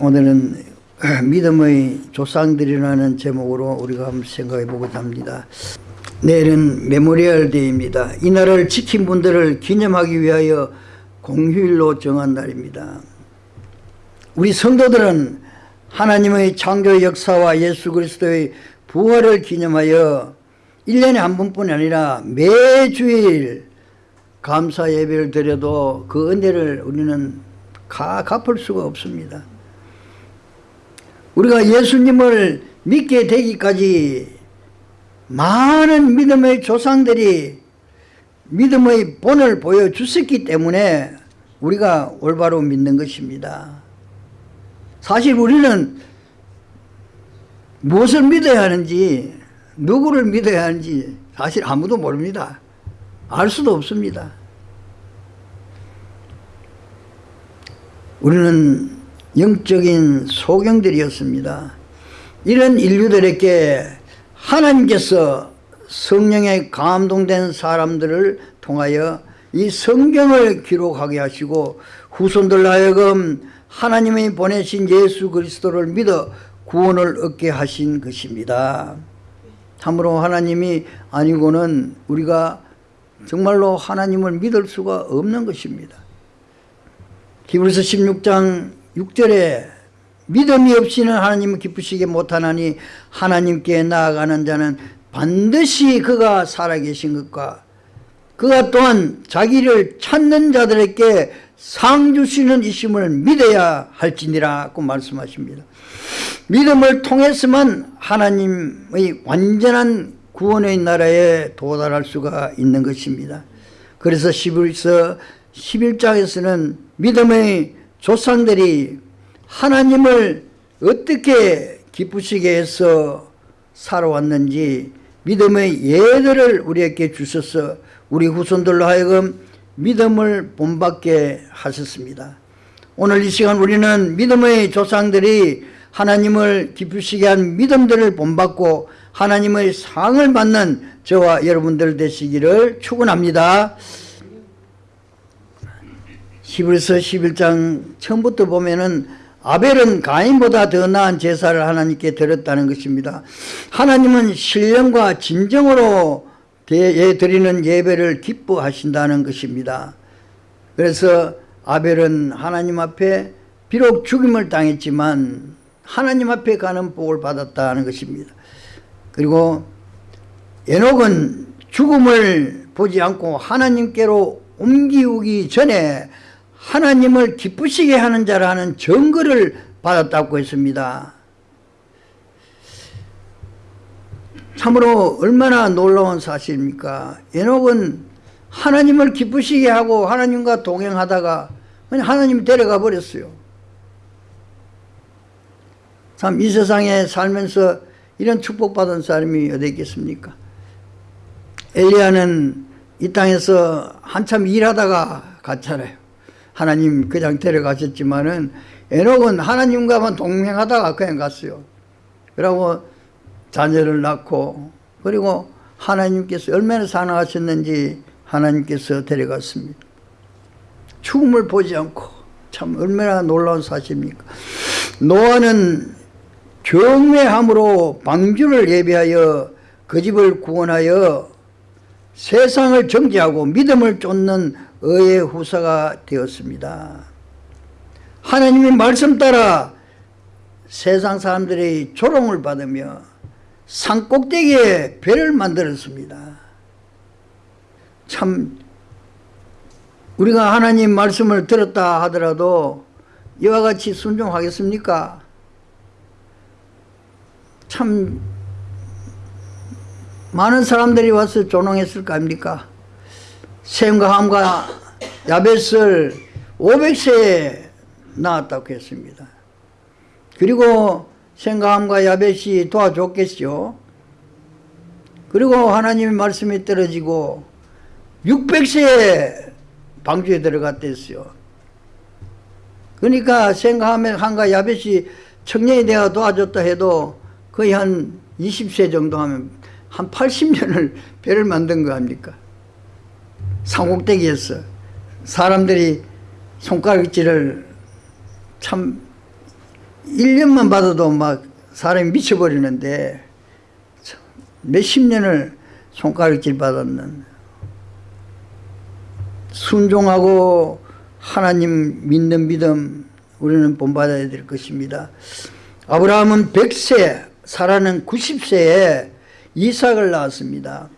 오늘은 믿음의 조상들이라는 제목으로 우리가 한번 생각해 보고자 합니다. 내일은 Memorial Day입니다. 이 날을 지킨 분들을 기념하기 위하여 공휴일로 정한 날입니다. 우리 성도들은 하나님의 창조 역사와 예수 그리스도의 부활을 기념하여 1년에 한 번뿐이 아니라 매주일 감사 예배를 드려도 그 은혜를 우리는 가, 갚을 수가 없습니다. 우리가 예수님을 믿게 되기까지 많은 믿음의 조상들이 믿음의 본을 보여주셨기 때문에 우리가 올바로 믿는 것입니다. 사실 우리는 무엇을 믿어야 하는지 누구를 믿어야 하는지 사실 아무도 모릅니다. 알 수도 없습니다. 우리는 영적인 소경들이었습니다. 이런 인류들에게 하나님께서 성령에 감동된 사람들을 통하여 이 성경을 기록하게 하시고 후손들 하여금 하나님이 보내신 예수 그리스도를 믿어 구원을 얻게 하신 것입니다. 참으로 하나님이 아니고는 우리가 정말로 하나님을 믿을 수가 없는 것입니다. 히브리서 16장 6절에 믿음이 없이는 하나님을 기쁘시게 못하나니 하나님께 나아가는 자는 반드시 그가 살아계신 것과 그가 또한 자기를 찾는 자들에게 상 주시는 이심을 믿어야 할지니라고 말씀하십니다. 믿음을 통해서만 하나님의 완전한 구원의 나라에 도달할 수가 있는 것입니다. 그래서 11서 11장에서는 믿음의 조상들이 하나님을 어떻게 기쁘시게 해서 살아왔는지 믿음의 예들을 우리에게 주셔서 우리 후손들로 하여금 믿음을 본받게 하셨습니다. 오늘 이 시간 우리는 믿음의 조상들이 하나님을 기쁘시게 한 믿음들을 본받고 하나님의 상을 받는 저와 여러분들 되시기를 축원합니다. 히브리서 11장 처음부터 보면은 아벨은 가인보다 더 나은 제사를 하나님께 드렸다는 것입니다. 하나님은 신령과 진정으로 드리는 예배를 기뻐하신다는 것입니다. 그래서 아벨은 하나님 앞에 비록 죽임을 당했지만 하나님 앞에 가는 복을 받았다는 것입니다. 그리고 에녹은 죽음을 보지 않고 하나님께로 옮기기 전에 하나님을 기쁘시게 하는 자라는 증거를 받았다고 했습니다. 참으로 얼마나 놀라운 사실입니까? 에녹은 하나님을 기쁘시게 하고 하나님과 동행하다가 그냥 하나님 데려가 버렸어요. 참 이 세상에 살면서 이런 축복받은 사람이 어디 있겠습니까? 엘리야는 이 땅에서 한참 일하다가 갔잖아요. 하나님 그냥 데려가셨지만은 에녹은 하나님과만 동행하다가 그냥 갔어요. 그러고 자녀를 낳고 그리고 하나님께서 얼마나 사랑하셨는지 하나님께서 데려갔습니다. 죽음을 보지 않고 참 얼마나 놀라운 사실입니까? 노아는 경외함으로 방주를 예비하여 그 집을 구원하여 세상을 정지하고 믿음을 쫓는 의의 후사가 되었습니다. 하나님의 말씀 따라 세상 사람들의 조롱을 받으며 산 꼭대기에 배를 만들었습니다. 참 우리가 하나님 말씀을 들었다 하더라도 이와 같이 순종하겠습니까? 참 많은 사람들이 와서 조롱했을 거 아닙니까? 샘과 함과 야벳을 500세에 낳았다고 했습니다. 그리고 샘과 함과 야벳이 도와줬겠죠. 그리고 하나님의 말씀이 떨어지고 600세에 방주에 들어갔댔어요. 그러니까 함과 야벳이 청년이 되어 도와줬다 해도 거의 한 20세 정도 하면 한 80년을 배를 만든 거 아닙니까? 상곡대기였어. 사람들이 손가락질을 참 1년만 받아도 막 사람이 미쳐버리는데 참, 몇십 년을 손가락질 받았는 순종하고 하나님 믿는 믿음 우리는 본받아야 될 것입니다. 아브라함은 100세, 사라는 90세에 이삭을 낳았습니다.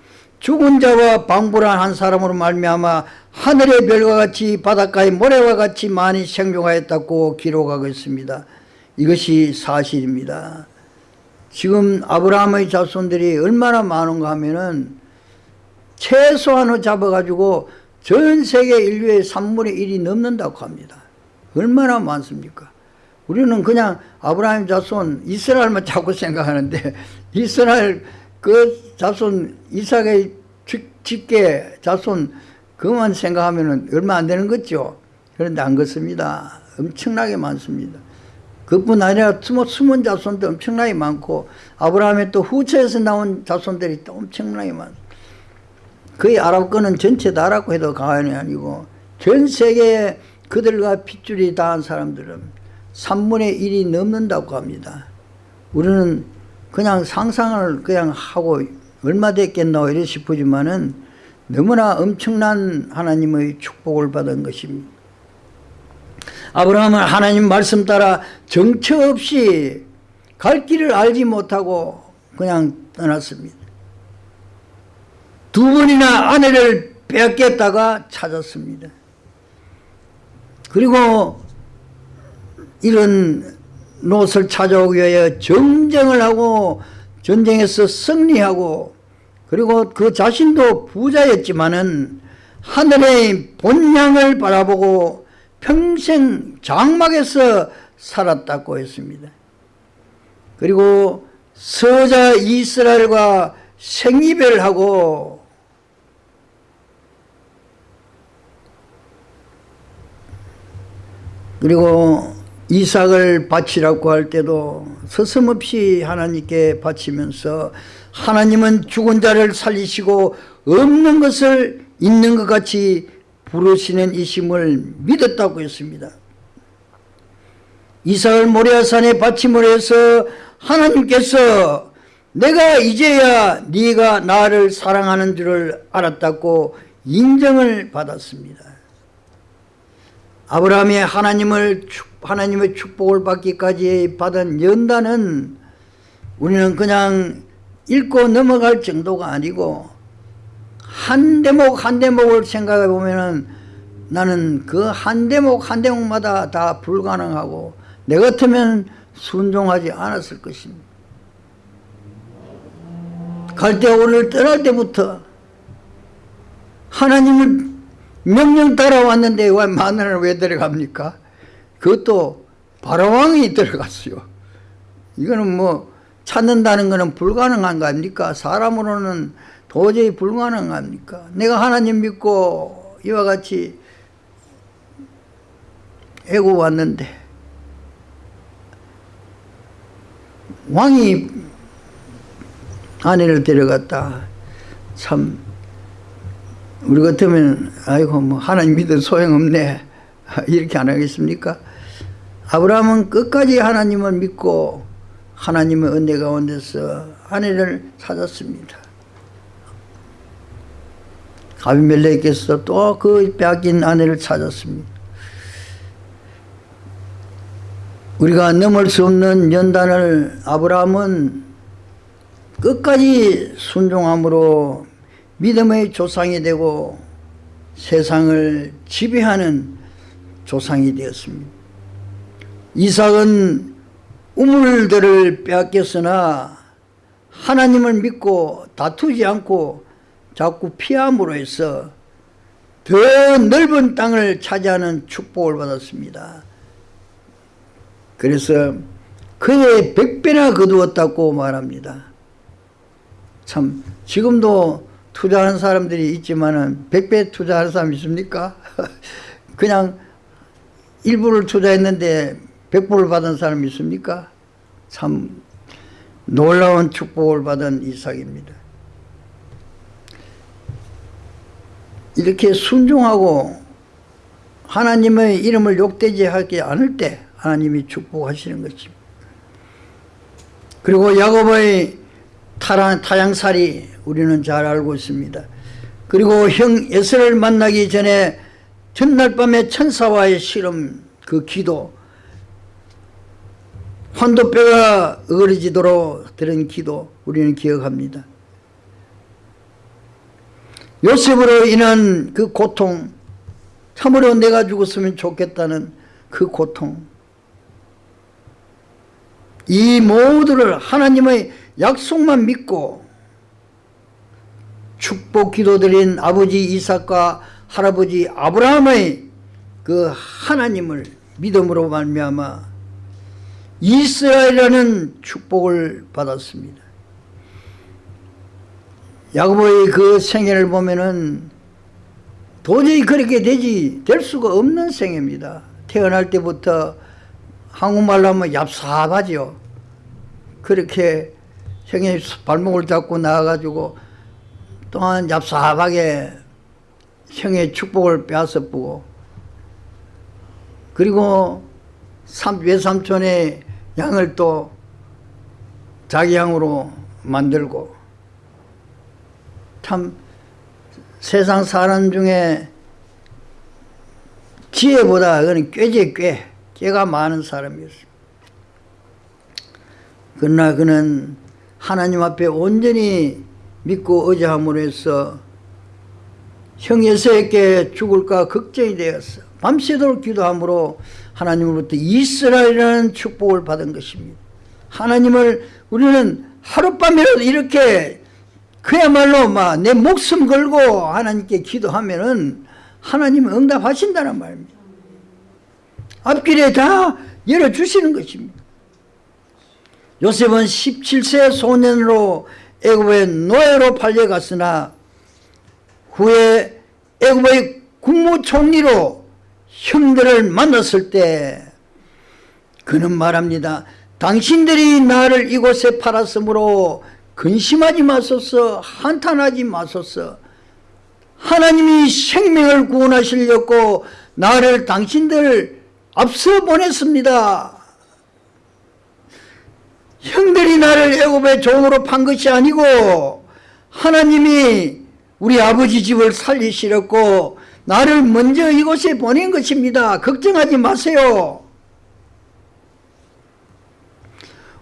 죽은 자와 방불한 한 사람으로 말미암아 하늘의 별과 같이 바닷가의 모래와 같이 많이 생존하였다고 기록하고 있습니다. 이것이 사실입니다. 지금 아브라함의 자손들이 얼마나 많은가 하면은 최소한을 잡아가지고 전 세계 인류의 3분의 1이 넘는다고 합니다. 얼마나 많습니까? 우리는 그냥 아브라함 자손 이스라엘만 자꾸 생각하는데 이스라엘 그 자손 이삭의 집계 자손 그만 생각하면 얼마 안 되는 거죠. 그런데 안 그렇습니다. 엄청나게 많습니다. 그뿐 아니라 숨은 자손도 엄청나게 많고 아브라함의 또 후처에서 나온 자손들이 또 엄청나게 많습니다. 거의 아랍권은 전체 다라고 해도 과언이 아니고 전 세계에 그들과 핏줄이 닿은 사람들은 3분의 1이 넘는다고 합니다. 우리는 그냥 상상을 그냥 하고 얼마 됐겠노 이래 싶으지만은 너무나 엄청난 하나님의 축복을 받은 것입니다. 아브라함은 하나님 말씀 따라 정처 없이 갈 길을 알지 못하고 그냥 떠났습니다. 두 번이나 아내를 빼앗겼다가 찾았습니다. 그리고 이런 롯을 찾아오기 위하여 정쟁을 하고 전쟁에서 승리하고 그리고 그 자신도 부자였지만은 하늘의 본향을 바라보고 평생 장막에서 살았다고 했습니다. 그리고 서자 이스라엘과 생이별하고 그리고 이삭을 바치라고 할 때도 서슴없이 하나님께 바치면서 하나님은 죽은 자를 살리시고 없는 것을 있는 것 같이 부르시는 이심을 믿었다고 했습니다. 이삭을 모리아산에 바침을 해서 하나님께서 내가 이제야 네가 나를 사랑하는 줄을 알았다고 인정을 받았습니다. 아브라함이 하나님을 하나님의 축복을 받기까지 받은 연단은 우리는 그냥 읽고 넘어갈 정도가 아니고 한 대목 한 대목을 생각해 보면은 나는 그 한 대목 한 대목마다 다 불가능하고 내 같으면 순종하지 않았을 것입니다. 갈때 오늘 떠날 때부터 하나님을 명령 따라왔는데 왜 마누라를 왜 데려갑니까? 그것도 바로왕이 들어갔어요. 이거는 뭐 찾는다는 것은 불가능한 거 아닙니까? 사람으로는 도저히 불가능합니까? 내가 하나님 믿고 이와 같이 애고 왔는데 왕이 아내를 데려갔다. 참 우리 같으면 아이고 뭐 하나님 믿어 소용없네 이렇게 안 하겠습니까? 아브라함은 끝까지 하나님을 믿고 하나님의 은혜 가운데서 아내를 찾았습니다. 아비멜렉께서 또 그 빼앗긴 아내를 찾았습니다. 우리가 넘을 수 없는 연단을 아브라함은 끝까지 순종함으로 믿음의 조상이 되고 세상을 지배하는 조상이 되었습니다. 이삭은 우물들을 빼앗겼으나 하나님을 믿고 다투지 않고 자꾸 피함으로 해서 더 넓은 땅을 차지하는 축복을 받았습니다. 그래서 그의 백배나 거두었다고 말합니다. 참 지금도 투자하는 사람들이 있지만은 백배 투자하는 사람 있습니까? 그냥 일부를 투자했는데 백불을 받은 사람 있습니까? 참 놀라운 축복을 받은 이삭입니다. 이렇게 순종하고 하나님의 이름을 욕되지 하지 않을 때 하나님이 축복하시는 것입니다. 그리고 야곱의 타랑, 타양살이 우리는 잘 알고 있습니다. 그리고 형 에서를 만나기 전에 전날 밤에 천사와의 실험 그 기도 환도뼈가 어그러지도록 들은 기도 우리는 기억합니다. 요셉으로 인한 그 고통 참으로 내가 죽었으면 좋겠다는 그 고통 이 모두를 하나님의 약속만 믿고 축복 기도드린 아버지 이삭과 할아버지 아브라함의 그 하나님을 믿음으로 말미암아 이스라엘이라는 축복을 받았습니다. 야곱의 그 생애를 보면은 도저히 그렇게 되지 될 수가 없는 생애입니다. 태어날 때부터 한국말로 하면 얍삽하죠. 그렇게 형이 발목을 잡고 나와가지고 또한 얍삽하게 형의 축복을 빼앗아 보고 그리고 삼, 외삼촌의 양을 또 자기 양으로 만들고 참 세상 사람 중에 지혜보다 그는 꾀지 꾀 꾀가 많은 사람이었습니다. 그러나 그는 하나님 앞에 온전히 믿고 의지함으로 해서 형 예수에게 죽을까 걱정이 되었어. 밤새도록 기도함으로 하나님으로부터 이스라엘이라는 축복을 받은 것입니다. 하나님을 우리는 하룻밤이라도 이렇게 그야말로 막 내 목숨 걸고 하나님께 기도하면은 하나님은 응답하신다는 말입니다. 앞길에 다 열어주시는 것입니다. 요셉은 17세 소년으로 애굽의 노예로 팔려갔으나 후에 애굽의 국무총리로 형들을 만났을 때 그는 말합니다. 당신들이 나를 이곳에 팔았으므로 근심하지 마소서 한탄하지 마소서 하나님이 생명을 구원하시려고 나를 당신들 앞서 보냈습니다. 형들이 나를 애굽의 종으로 판 것이 아니고 하나님이 우리 아버지 집을 살리시려고 나를 먼저 이곳에 보낸 것입니다. 걱정하지 마세요.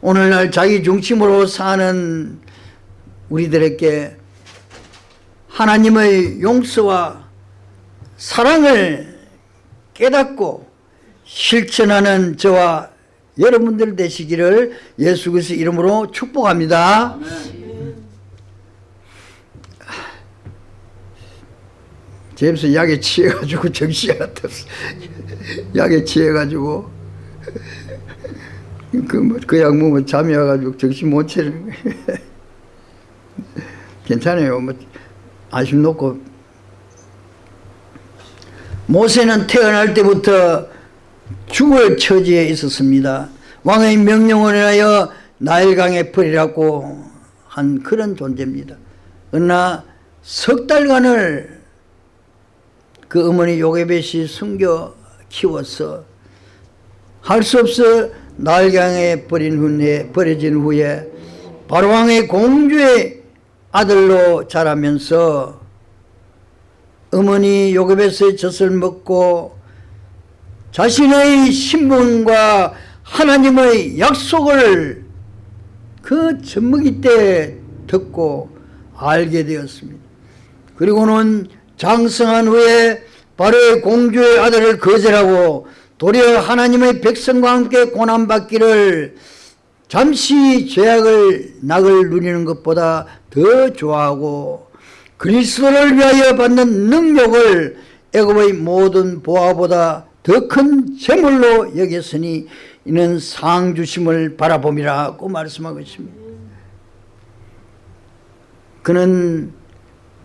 오늘날 자기 중심으로 사는 우리들에게 하나님의 용서와 사랑을 깨닫고 실천하는 저와 여러분들 되시기를 예수 그리스도 이름으로 축복합니다. 제임스 약에 취해가지고 정신이 안 떴어. 약에 취해가지고 그뭐그약 먹으면 잠이 와가지고 정신 못 차리는 거예요. 괜찮아요. 뭐 안심 놓고 모세는 태어날 때부터 죽을 처지에 있었습니다. 왕의 명령을 하여 나일강에 버리라고 한 그런 존재입니다. 그러나 석 달간을 그 어머니 요게벳이 숨겨 키워서 할수 없어 나일강에 버린 후에 버려진 후에 바로왕의 공주의 아들로 자라면서 어머니 요괴벳의 젖을 먹고 자신의 신분과 하나님의 약속을 그 젖먹이 때 듣고 알게 되었습니다. 그리고는 장성한 후에 바로의 공주의 아들을 거절하고 도리어 하나님의 백성과 함께 고난받기를 잠시 죄악을 낙을 누리는 것보다 더 좋아하고 그리스도를 위하여 받는 능력을 애굽의 모든 보화보다 더 큰 재물로 여겼으니 이는 상 주심을 바라봄이라고 말씀하고 있습니다. 그는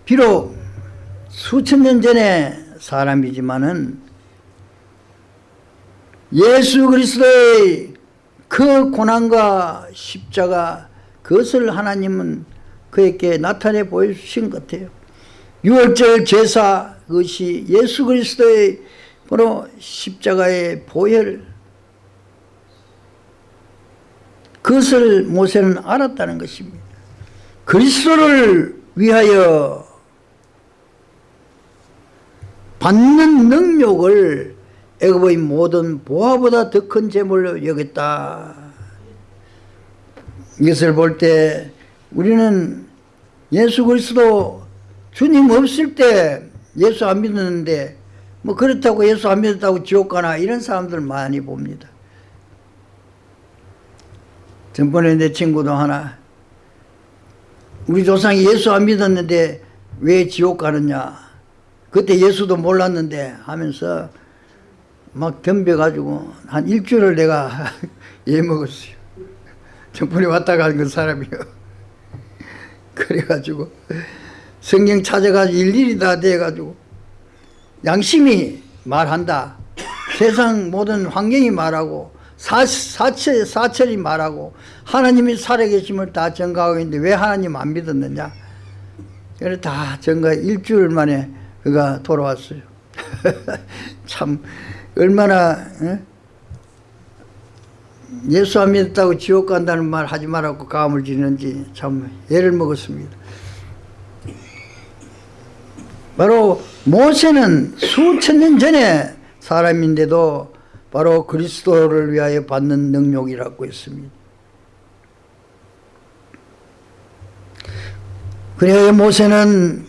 비록 수천 년 전의 사람이지만은 예수 그리스도의 그 고난과 십자가 그것을 하나님은 그에게 나타내 보여주신 것 같아요. 6월절 제사 그것이 예수 그리스도의 바로 십자가의 보혈 그것을 모세는 알았다는 것입니다. 그리스도를 위하여 받는 능력을 애굽의 모든 보화보다 더 큰 재물로 여겼다. 이것을 볼 때 우리는 예수 그리스도 주님 없을 때 예수 안 믿었는데 뭐 그렇다고 예수 안 믿었다고 지옥 가나 이런 사람들 많이 봅니다. 전번에 내 친구도 하나 우리 조상이 예수 안 믿었는데 왜 지옥 가느냐 그때 예수도 몰랐는데 하면서 막 덤벼가지고 한 일주일을 내가 예 먹었어요. 전번에 왔다 간그 사람이요. 그래가지고 성경 찾아가지고 일일이 다 돼가지고 양심이 말한다. 세상 모든 환경이 말하고 사, 사철, 사철이 말하고 하나님이 살아계심을 다 증가하고 있는데 왜 하나님 안 믿었느냐 그래 다 증가 일주일 만에 그가 돌아왔어요 참 얼마나 에? 예수 안 믿었다고 지옥 간다는 말 하지 말라고 감을 지는지 참 애를 먹었습니다 바로 모세는 수천 년 전에 사람인데도 바로 그리스도를 위하여 받는 능력이라고 했습니다. 그래야 모세는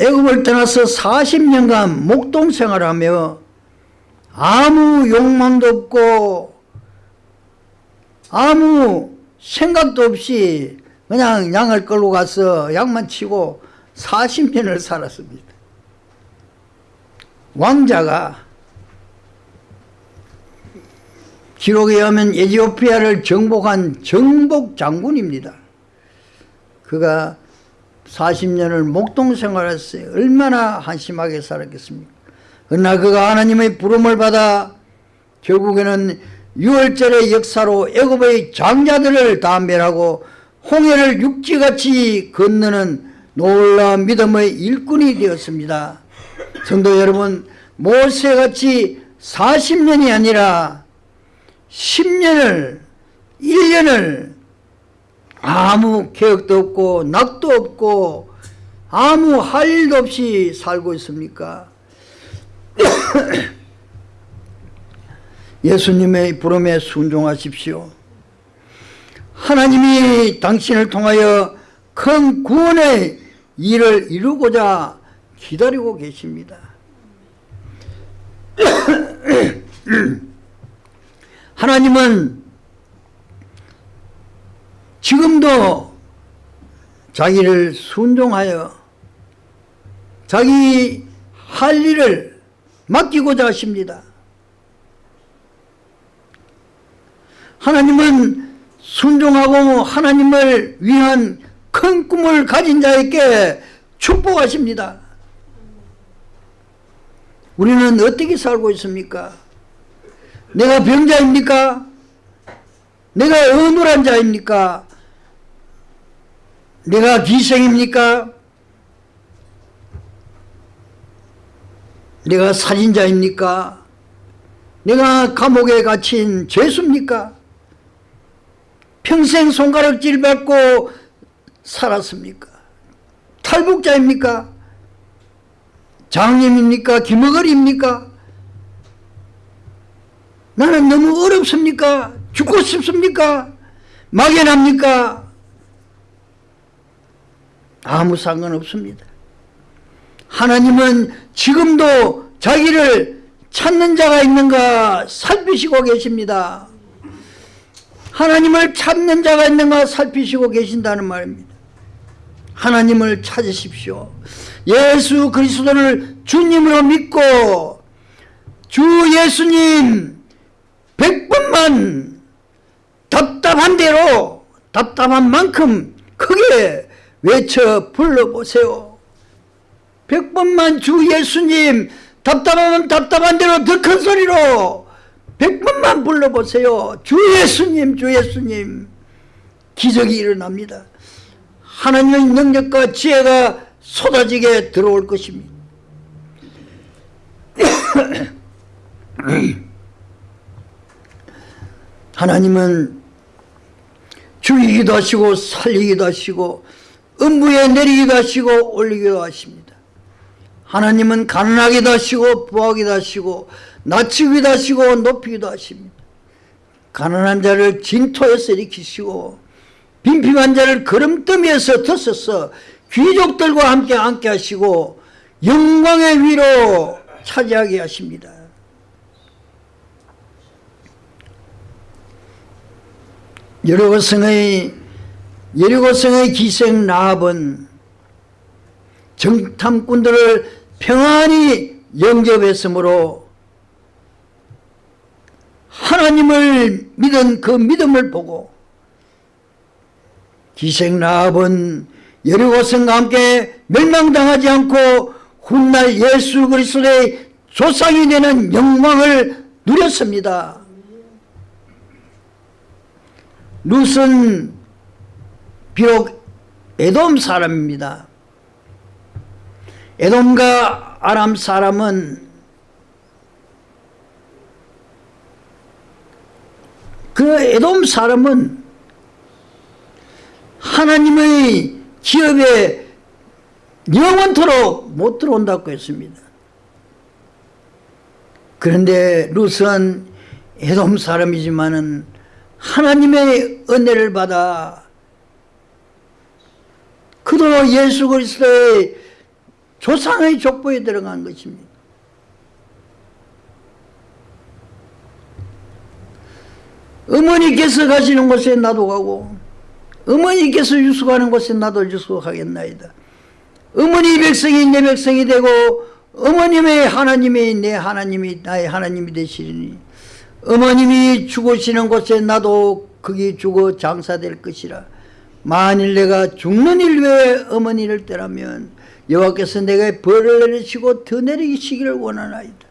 애굽을 떠나서 40년간 목동 생활하며 아무 욕망도 없고 아무 생각도 없이 그냥 양을 끌고 가서 양만 치고 40년을 살았습니다. 왕자가 기록에 의하면 에티오피아를 정복한 정복 장군입니다. 그가 40년을 목동 생활했어요. 얼마나 한심하게 살았겠습니까? 그러나 그가 하나님의 부름을 받아 결국에는 6월절의 역사로 애굽의 장자들을 다 멸하고 홍해를 육지같이 건너는 놀라운 믿음의 일꾼이 되었습니다. 성도 여러분 모세같이 40년이 아니라 10년을 1년을 아무 계획도 없고 낙도 없고 아무 할 일도 없이 살고 있습니까? 예수님의 부름에 순종하십시오. 하나님이 당신을 통하여 큰 구원의 일을 이루고자 기다리고 계십니다. 하나님은 지금도 자기를 순종하여 자기 할 일을 맡기고자 하십니다. 하나님은 순종하고 하나님을 위한 큰 꿈을 가진 자에게 축복하십니다. 우리는 어떻게 살고 있습니까? 내가 병자입니까? 내가 어눌한 자입니까? 내가 기생입니까? 내가 살인자입니까? 내가 감옥에 갇힌 죄수입니까? 평생 손가락질 받고 살았습니까? 탈북자입니까? 장님입니까? 김어걸입니까? 나는 너무 어렵습니까? 죽고 싶습니까? 막연합니까? 아무 상관없습니다. 하나님은 지금도 자기를 찾는 자가 있는가 살피시고 계십니다. 하나님을 찾는 자가 있는가 살피시고 계신다는 말입니다. 하나님을 찾으십시오. 예수 그리스도를 주님으로 믿고 주 예수님 백번만 답답한 대로 답답한 만큼 크게 외쳐 불러보세요. 백번만 주 예수님 답답하면 답답한 대로 더 큰 소리로 백번만 불러보세요. 주 예수님 주 예수님 기적이 일어납니다. 하나님의 능력과 지혜가 쏟아지게 들어올 것입니다. 하나님은 죽이기도 하시고 살리기도 하시고 음부에 내리기도 하시고 올리기도 하십니다. 하나님은 가난하기도 하시고 부하기도 하시고 낮추기도 하시고 높이기도 하십니다. 가난한 자를 진토에서 일으키시고 빈핍한 자를 걸음더미에서 드셔서 귀족들과 함께 앉게 하시고 영광의 위로 차지하게 하십니다. 여리고성의 여리고성의 기생 라합은 정탐꾼들을 평안히 영접했으므로 하나님을 믿은 그 믿음을 보고 기생 라합은 여리고성과 함께 멸망당하지 않고 훗날 예수 그리스도의 조상이 되는 영광을 누렸습니다. 룻은 비록 에돔 사람입니다. 에돔과 아람 사람은 그 에돔 사람은 하나님의 기업에 영원토록 못 들어온다고 했습니다. 그런데 룻은 에돔 사람이지만은 하나님의 은혜를 받아 그도 예수 그리스도의 조상의 족보에 들어간 것입니다. 어머니께서 가시는 곳에 나도 가고 어머니께서 유숙하는 곳에 나도 유숙하겠나이다. 어머니 백성이 내 백성이 되고 어머님의 하나님이 내 하나님이 나의 하나님이 되시리니 어머님이 죽으시는 곳에 나도 거기 죽어 장사될 것이라 만일 내가 죽는 일 외에 어머니를 떠나면 여호와께서 내가 벌을 내리시고 더 내리시기를 원하나이다.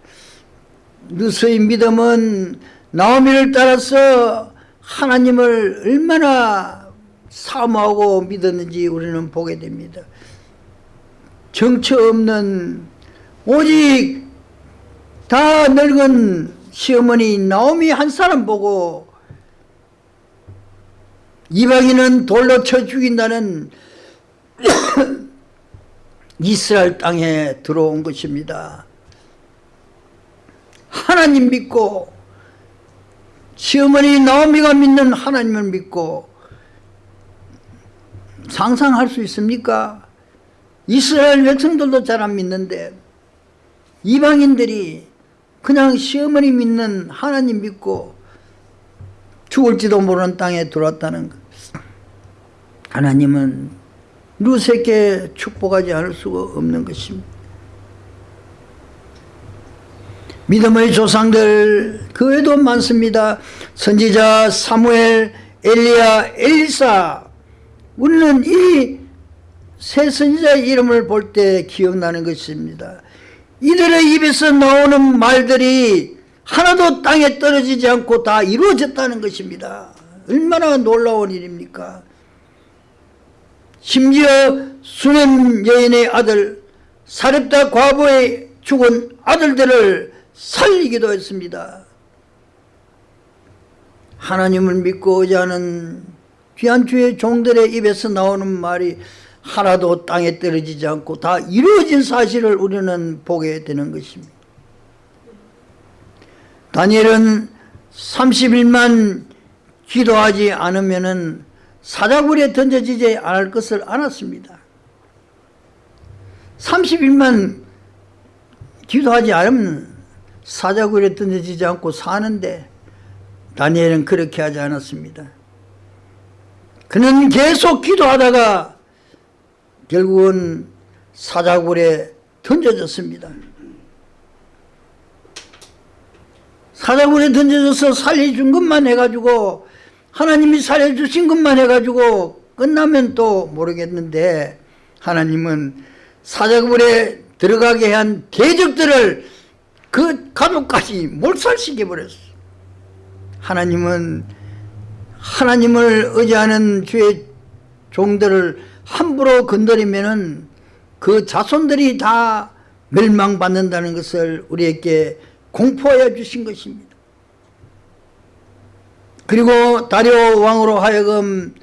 누스의 믿음은 나오미를 따라서 하나님을 얼마나 사모하고 믿었는지 우리는 보게 됩니다. 정처 없는 오직 다 늙은 시어머니 나오미 한 사람 보고 이방인은 돌로 쳐 죽인다는 이스라엘 땅에 들어온 것입니다. 하나님 믿고 시어머니 나오미가 믿는 하나님을 믿고 상상할 수 있습니까? 이스라엘 백성들도 잘 안 믿는데 이방인들이 그냥 시어머니 믿는 하나님 믿고 죽을지도 모르는 땅에 들어왔다는 것. 하나님은 루세께 축복하지 않을 수가 없는 것입니다. 믿음의 조상들 그 외에도 많습니다. 선지자 사무엘, 엘리야, 엘리사 우리는 이 세 선지자의 이름을 볼 때 기억나는 것입니다. 이들의 입에서 나오는 말들이 하나도 땅에 떨어지지 않고 다 이루어졌다는 것입니다. 얼마나 놀라운 일입니까? 심지어 수냄 여인의 아들 사렙다 과부의 죽은 아들들을 살리기도 했습니다. 하나님을 믿고 의지하는 귀한 주의 종들의 입에서 나오는 말이 하나도 땅에 떨어지지 않고 다 이루어진 사실을 우리는 보게 되는 것입니다. 다니엘은 30일만 기도하지 않으면 사자굴에 던져지지 않을 것을 알았습니다. 30일만 기도하지 않으면 사자굴에 던져지지 않고 사는데 다니엘은 그렇게 하지 않았습니다. 그는 계속 기도하다가 결국은 사자굴에 던져졌습니다. 사자굴에 던져져서 살려준 것만 해가지고 하나님이 살려주신 것만 해가지고 끝나면 또 모르겠는데 하나님은 사자굴에 들어가게 한 대적들을 그 가족까지 몰살시켜 버렸어요. 하나님은 하나님을 의지하는 주의 종들을 함부로 건드리면 은 그 자손들이 다 멸망받는다는 것을 우리에게 공포하여 주신 것입니다. 그리고 다리오 왕으로 하여금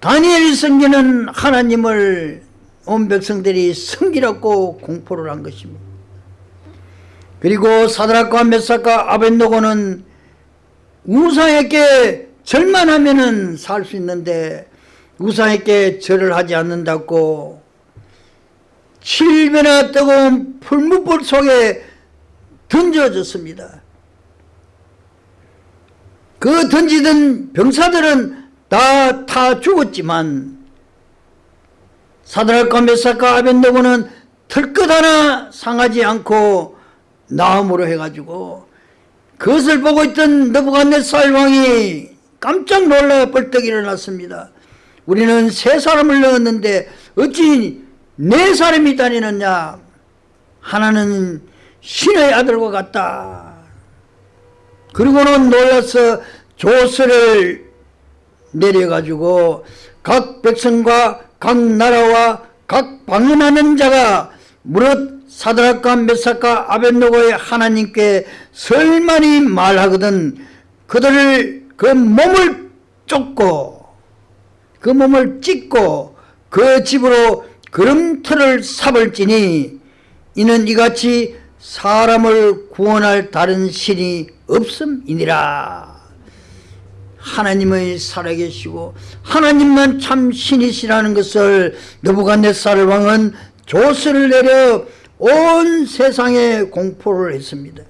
다니엘이 섬기는 하나님을 온 백성들이 섬기라고 공포를 한 것입니다. 그리고 사드락과 메삭과 아벤노고는 우상에게 절만 하면은 살 수 있는데 우상에게 절을 하지 않는다고 7배나 뜨거운 풀무불 속에 던져졌습니다. 그 던지던 병사들은 다타 죽었지만 사드락과 메삭과 아벤노고는 털끝 하나 상하지 않고 나음으로 해가지고 그것을 보고 있던 느부갓네살 왕이 깜짝 놀라 벌떡 일어났습니다. 우리는 세 사람을 넣었는데 어찌 네 사람이 다니느냐 하나는 신의 아들과 같다. 그리고는 놀라서 조서를 내려가지고 각 백성과 각 나라와 각 방문하는 자가 무릇 사드락과 메삭과 아벤노고의 하나님께 설만이 말하거든 그들을 그 몸을 쫓고 그 몸을 찢고 그 집으로 그름틀을 삼을지니 이는 이같이 사람을 구원할 다른 신이 없음이니라 하나님의 살아계시고 하나님만 참 신이시라는 것을 느부갓네살 왕은 조서를 내려 온 세상에 공포를 했습니다.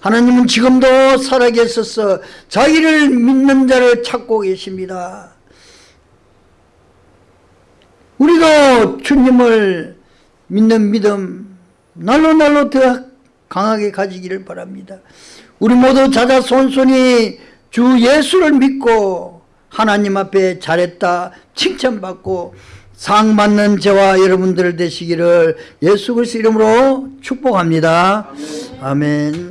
하나님은 지금도 살아계셔서 자기를 믿는 자를 찾고 계십니다. 우리가 주님을 믿는 믿음 날로 날로 더 강하게 가지기를 바랍니다. 우리 모두 자자손손이 주 예수를 믿고 하나님 앞에 잘했다 칭찬받고 상 받는 저와 여러분들 되시기를 예수 그리스도 이름으로 축복합니다. 아멘.